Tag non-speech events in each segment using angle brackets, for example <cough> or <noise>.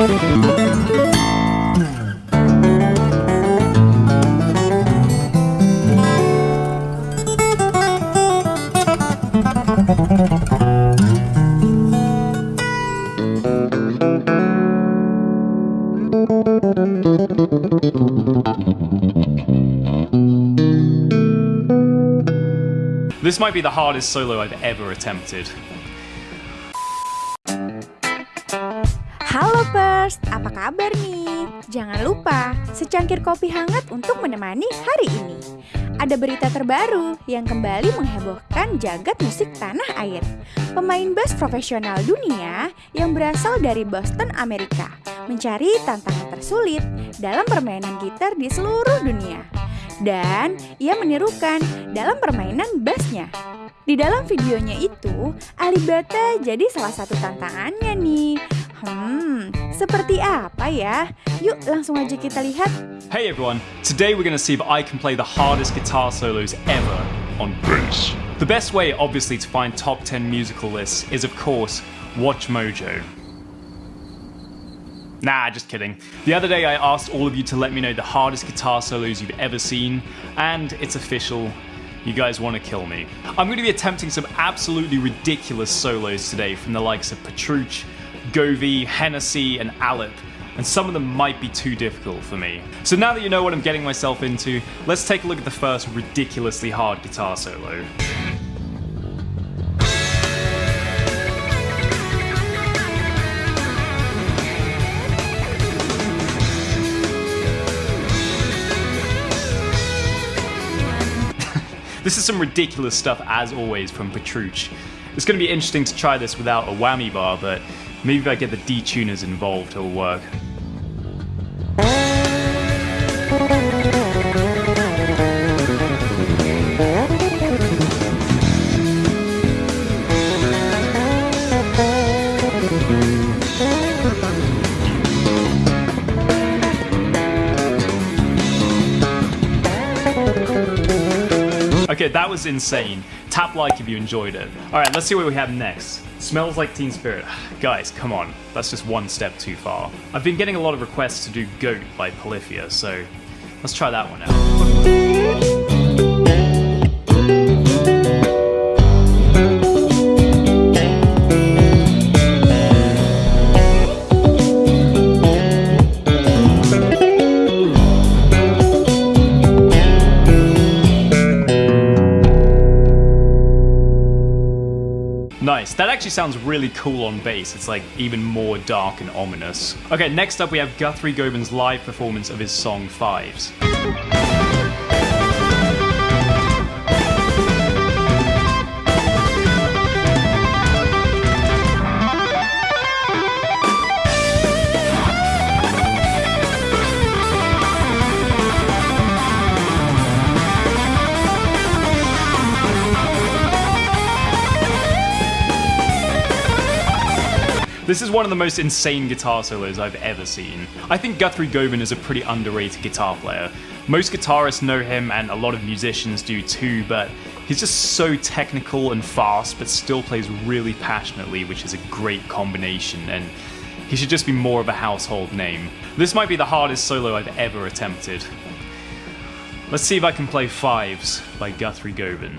This might be the hardest solo I've ever attempted. Halo Pers, apa kabar nih? Jangan lupa secangkir kopi hangat untuk menemani hari ini. Ada berita terbaru yang kembali menghebohkan jagat musik tanah air. Pemain bass profesional dunia yang berasal dari Boston, Amerika, mencari tantangan tersulit dalam permainan gitar di seluruh dunia dan ia menirukan dalam permainan bassnya. Di dalam videonya itu, Alibata jadi salah satu tantangannya nih. Hmm, seperti apa ya? Yuk langsung aja kita lihat. Hey everyone, today we're gonna see if I can play the hardest guitar solos ever on bass. The best way, obviously, to find top 10 musical lists is, of course, Watch Mojo. Nah, just kidding. The other day I asked all of you to let me know the hardest guitar solos you've ever seen, and it's official. You guys want to kill me. I'm going to be attempting some absolutely ridiculous solos today from the likes of Petrucci, Govey, Hennessy, and Alip, and some of them might be too difficult for me. So now that you know what I'm getting myself into, let's take a look at the first ridiculously hard guitar solo. <laughs> This is some ridiculous stuff as always from Petrucci. It's going to be interesting to try this without a whammy bar, but maybe if I get the detuners involved it'll work. Okay, that was insane. Tap like if you enjoyed it. Alright, let's see what we have next. Smells like Teen Spirit. <sighs> Guys, come on. That's just one step too far. I've been getting a lot of requests to do Goat by Polyphia, so let's try that one out. Actually sounds really cool on bass. It's like even more dark and ominous. Okay, next up we have Guthrie Govan's live performance of his song Fives. This is one of the most insane guitar solos I've ever seen. I think Guthrie Govan is a pretty underrated guitar player. Most guitarists know him and a lot of musicians do too, but he's just so technical and fast, but still plays really passionately, which is a great combination, and he should just be more of a household name. This might be the hardest solo I've ever attempted. Let's see if I can play Fives by Guthrie Govan.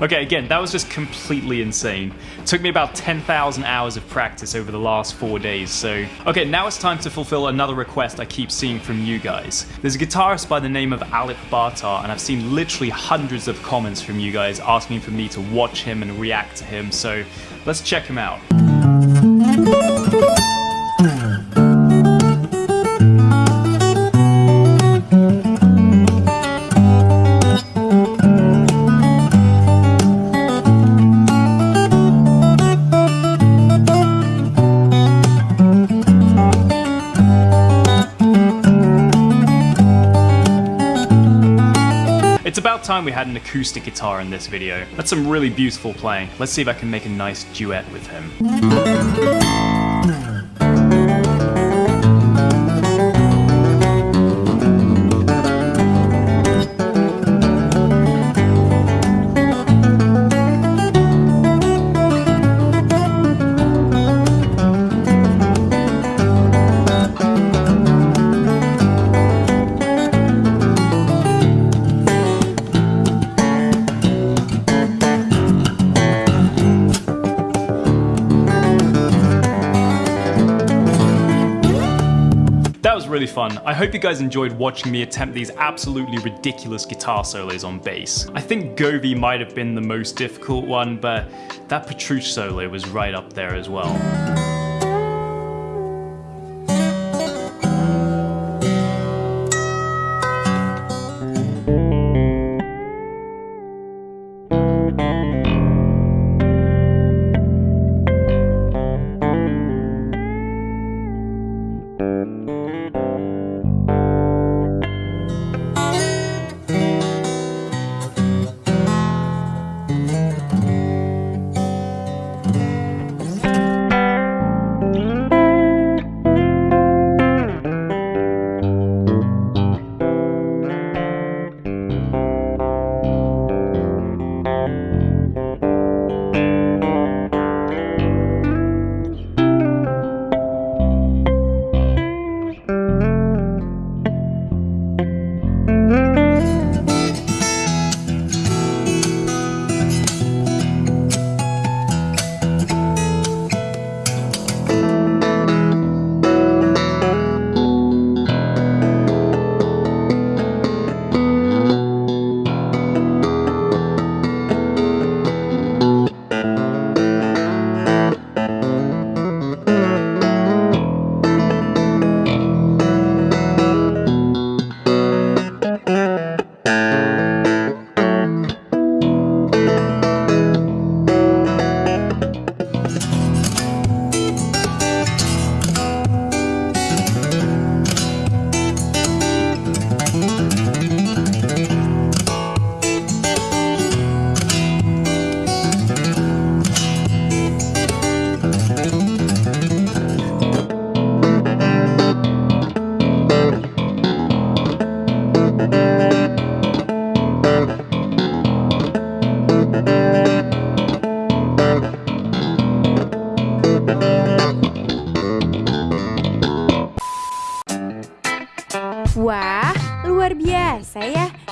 Okay, again, that was just completely insane. took me about 10,000 hours of practice over the last four days, so... Okay, now it's time to fulfill another request I keep seeing from you guys. There's a guitarist by the name of Alip Ba Ta, and I've seen literally hundreds of comments from you guys asking for me to watch him and react to him, so let's check him out. Time we had an acoustic guitar in this video. That's some really beautiful playing. Let's see if I can make a nice duet with him. Really fun. I hope you guys enjoyed watching me attempt these absolutely ridiculous guitar solos on bass. I think Govee might have been the most difficult one, but that Petrucci solo was right up there as well.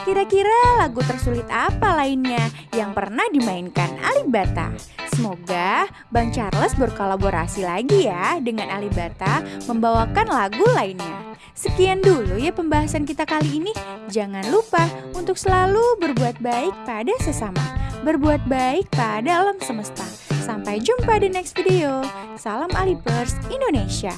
Kira-kira lagu tersulit apa lainnya yang pernah dimainkan Alibata? Semoga Bang Charles berkolaborasi lagi ya dengan Alibata membawakan lagu lainnya. Sekian dulu ya pembahasan kita kali ini. Jangan lupa untuk selalu berbuat baik pada sesama. Berbuat baik pada alam semesta. Sampai jumpa di next video. Salam Alipers Indonesia.